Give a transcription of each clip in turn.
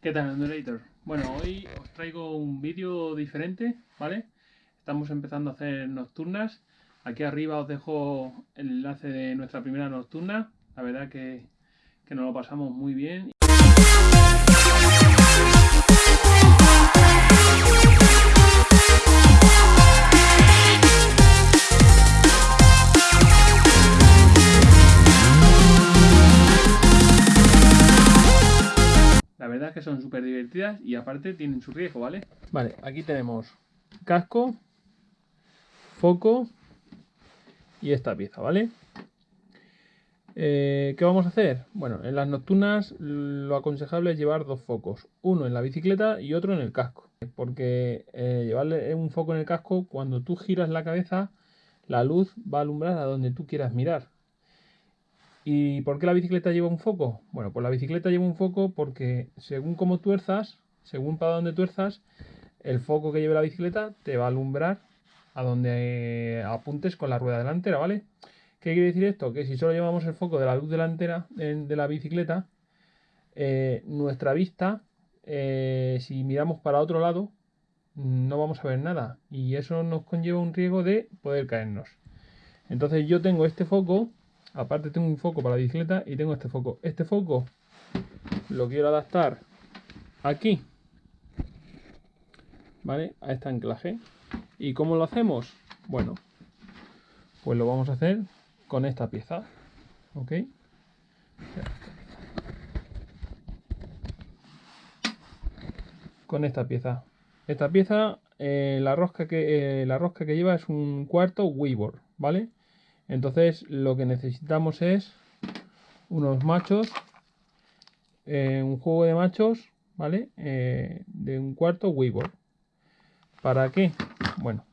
¿Qué tal? Bueno, hoy os traigo un vídeo diferente, ¿vale? Estamos empezando a hacer nocturnas. Aquí arriba os dejo el enlace de nuestra primera nocturna. La verdad que, que nos lo pasamos muy bien. Verdad es que son súper divertidas y aparte tienen su riesgo, ¿vale? Vale, aquí tenemos casco, foco y esta pieza, ¿vale? Eh, ¿Qué vamos a hacer? Bueno, en las nocturnas lo aconsejable es llevar dos focos, uno en la bicicleta y otro en el casco, porque eh, llevarle un foco en el casco, cuando tú giras la cabeza, la luz va a alumbrar a donde tú quieras mirar. ¿Y por qué la bicicleta lleva un foco? Bueno, pues la bicicleta lleva un foco porque según cómo tuerzas, según para dónde tuerzas, el foco que lleve la bicicleta te va a alumbrar a donde apuntes con la rueda delantera, ¿vale? ¿Qué quiere decir esto? Que si solo llevamos el foco de la luz delantera de la bicicleta, eh, nuestra vista, eh, si miramos para otro lado, no vamos a ver nada. Y eso nos conlleva un riesgo de poder caernos. Entonces yo tengo este foco Aparte tengo un foco para la bicicleta y tengo este foco. Este foco lo quiero adaptar aquí, ¿vale? A este anclaje. ¿Y cómo lo hacemos? Bueno, pues lo vamos a hacer con esta pieza, ¿ok? Con esta pieza. Esta pieza, eh, la, rosca que, eh, la rosca que lleva es un cuarto Weaver, ¿vale? Entonces lo que necesitamos es unos machos, eh, un juego de machos, ¿vale? Eh, de un cuarto Weaver. ¿Para qué? Bueno,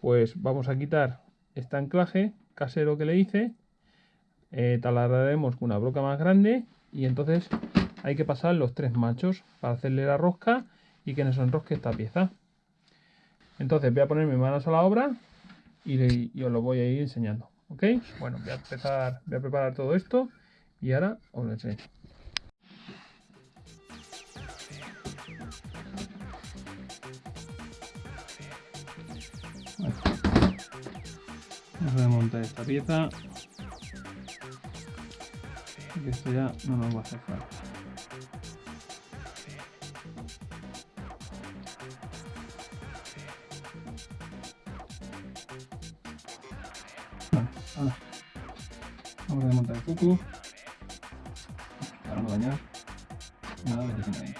pues vamos a quitar este anclaje casero que le hice, eh, con una broca más grande y entonces hay que pasar los tres machos para hacerle la rosca y que nos enrosque esta pieza. Entonces voy a poner mis manos a la obra y, os lo voy a ir enseñando. ¿Ok? Bueno, voy a empezar, voy a preparar todo esto y ahora os lo enseño. Vamos a desmontar esta pieza. Porque esto ya no nos va a hacer falta. Desmontar el foco. Para no dañar nada de que tiene ahí.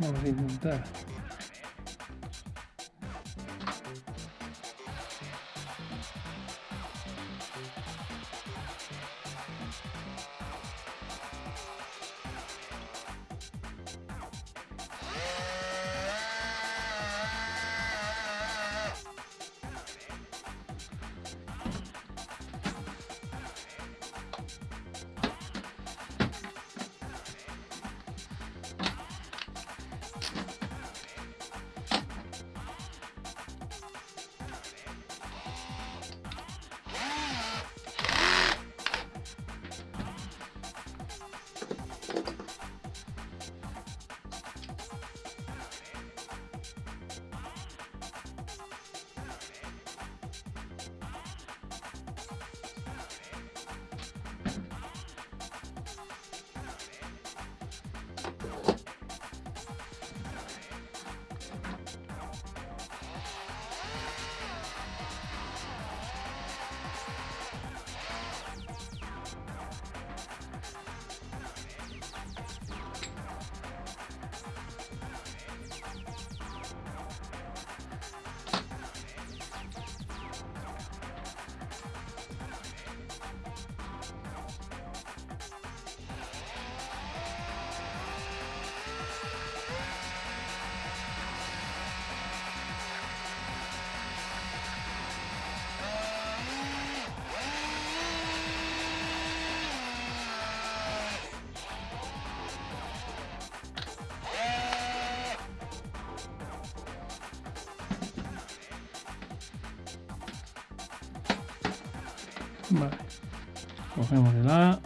Ahora vamos Vale. Cogemos el A.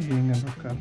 Ahí venga enroscar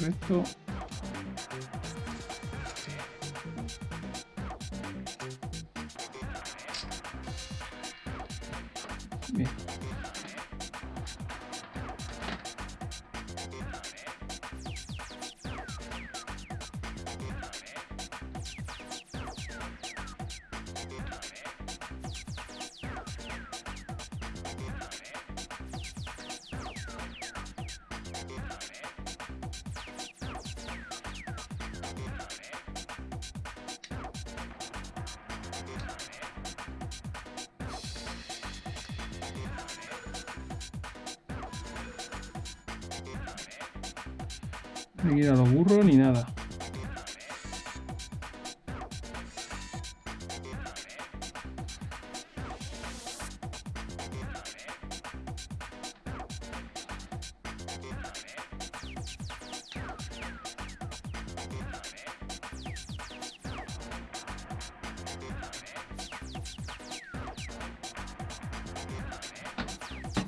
hay que ir a los burros ni nada.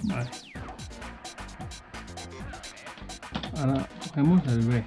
Vale. Ahora cogemos el B.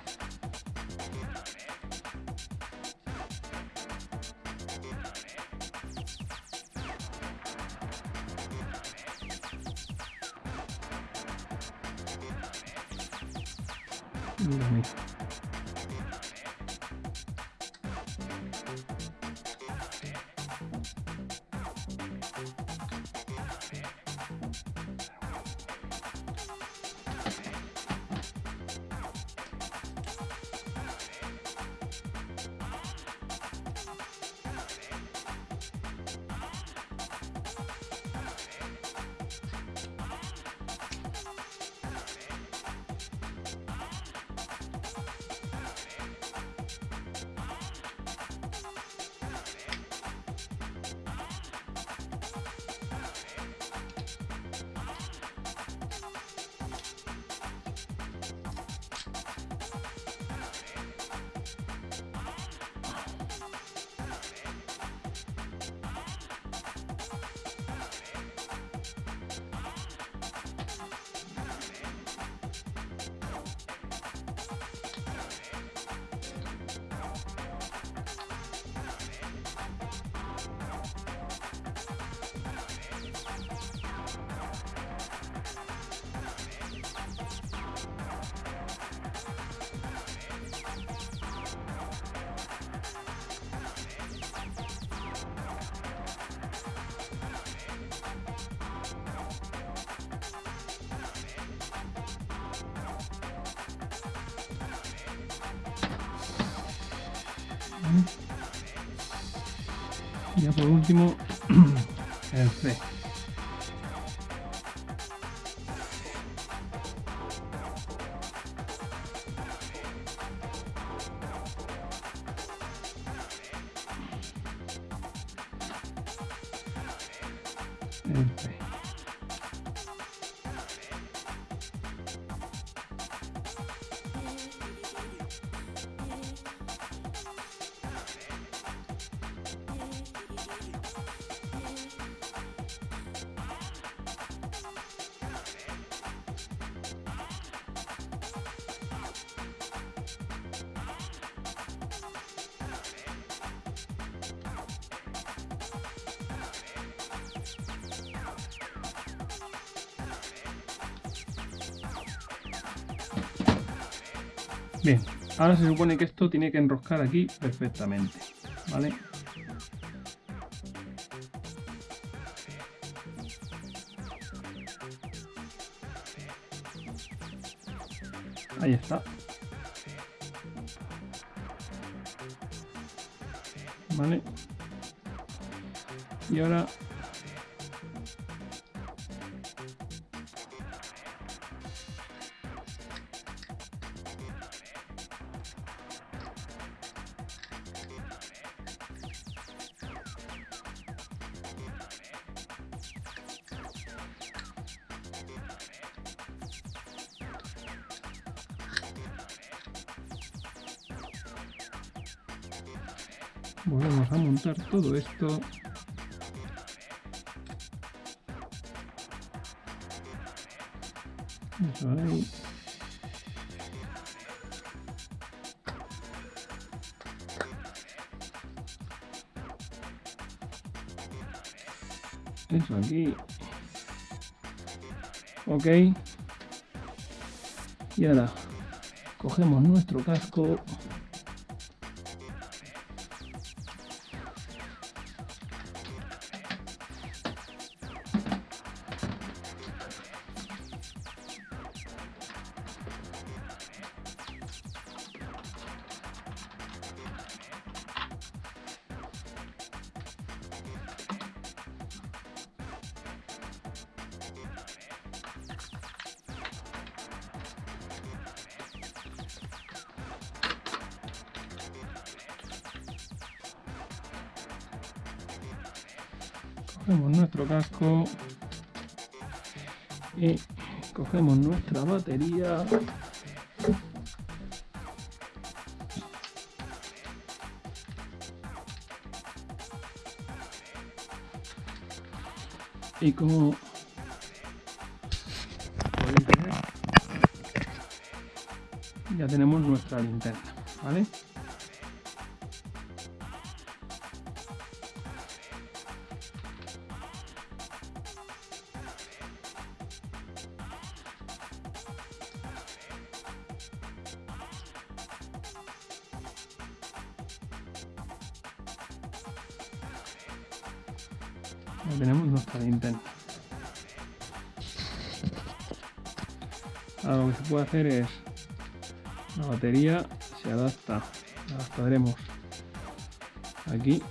ya por último, el C. Bien, ahora se supone que esto tiene que enroscar aquí perfectamente. ¿vale? Ahí está. Vale. Y ahora volvemos a montar todo esto. Eso aquí. Ok. Y ahora cogemos nuestro casco cogemos nuestro casco. Y cogemos nuestra batería. Y como ya tenemos nuestra linterna vale Ya tenemos nuestra linterna. Ahora lo que se puede hacer es la batería se adapta, la adaptaremos. Aquí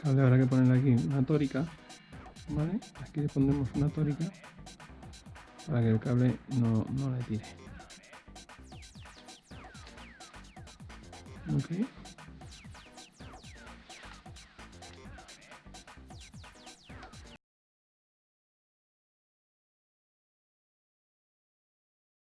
cable habrá que poner aquí una tórica ¿vale? aquí le pondremos una tórica para que el cable no, no le tire ok